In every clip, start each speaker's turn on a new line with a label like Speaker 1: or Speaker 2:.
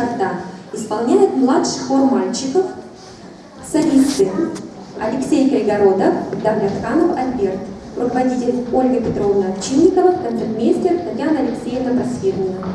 Speaker 1: «Когда» исполняет младший хор мальчиков, солисты Алексей Кайгородов, Давлетханов Альберт, руководитель Ольга Петровна Овчинникова, концертмейстер Татьяна Алексеевна Просвирнина.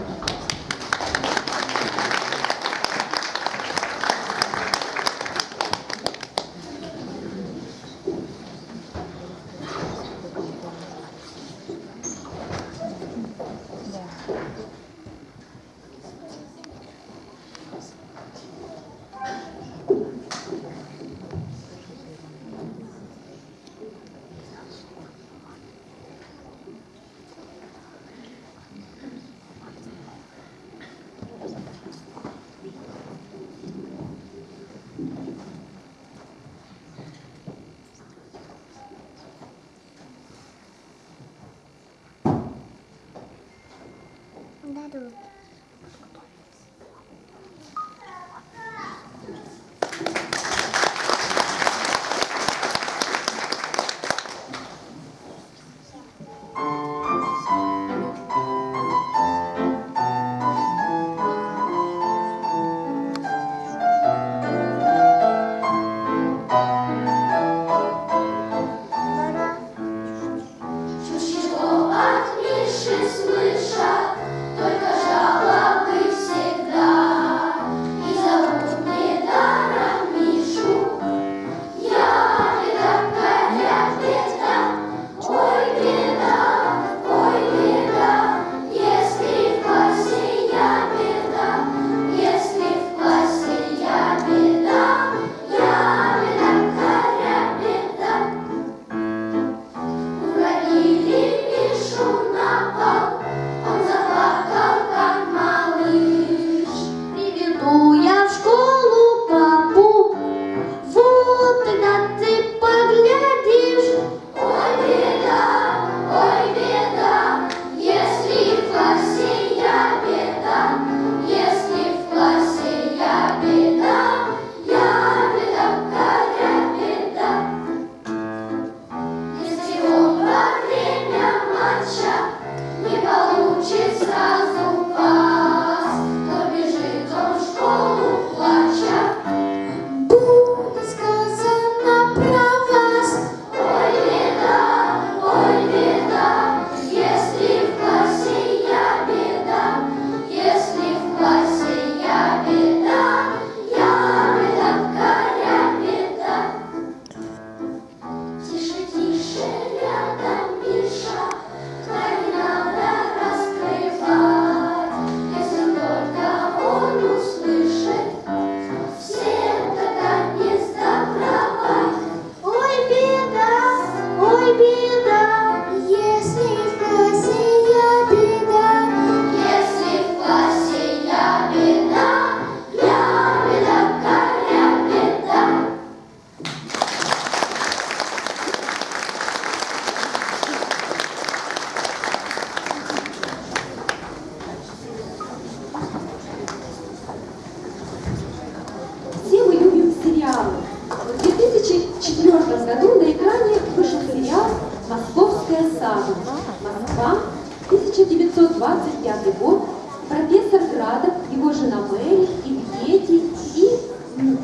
Speaker 1: 1994 году на экране вышел сериал «Московская сага». Москва, 1925 год, профессор Градов, его жена Мэри и дети, и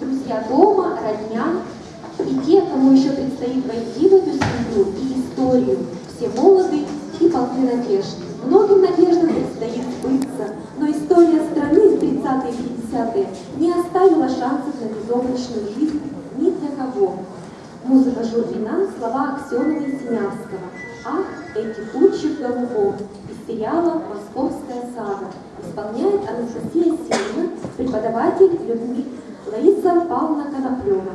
Speaker 1: друзья дома, родня, и те, кому еще предстоит войти в эту семью и историю, все молоды и полны надежд. Многим надеждам предстоит сбыться, но история страны в 30-е и 50-е не оставила шансов на безоблачную жизнь Музыка Журвина, слова Аксенова и Семявского. Ах, эти тучи в голубом из сериала «Московская сага» исполняет Анастасия Сильна, преподаватель Людмила Лариса Павловна Коноплева.